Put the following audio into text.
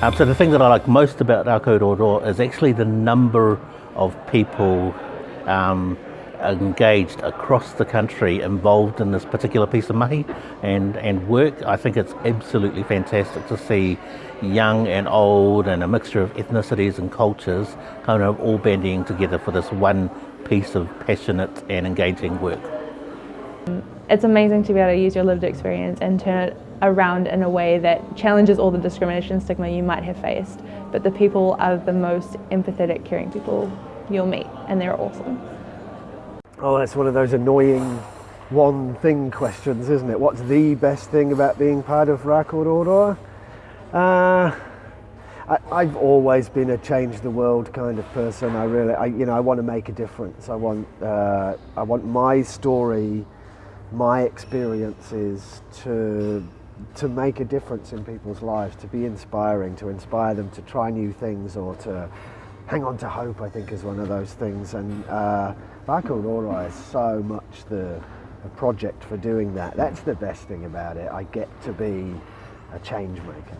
Um, so the thing that I like most about Rākau is actually the number of people um, engaged across the country involved in this particular piece of mahi and, and work. I think it's absolutely fantastic to see young and old and a mixture of ethnicities and cultures kind of all banding together for this one piece of passionate and engaging work. It's amazing to be able to use your lived experience and turn it around in a way that challenges all the discrimination stigma you might have faced. But the people are the most empathetic, caring people you'll meet, and they're awesome. Oh, that's one of those annoying one thing questions, isn't it? What's the best thing about being part of Rākau Uh, I, have always been a change the world kind of person. I really, I, you know, I want to make a difference. I want, uh, I want my story, my experiences to to make a difference in people's lives, to be inspiring, to inspire them to try new things or to hang on to hope, I think is one of those things. And uh, Rākau is so much the, the project for doing that. That's the best thing about it. I get to be a change maker.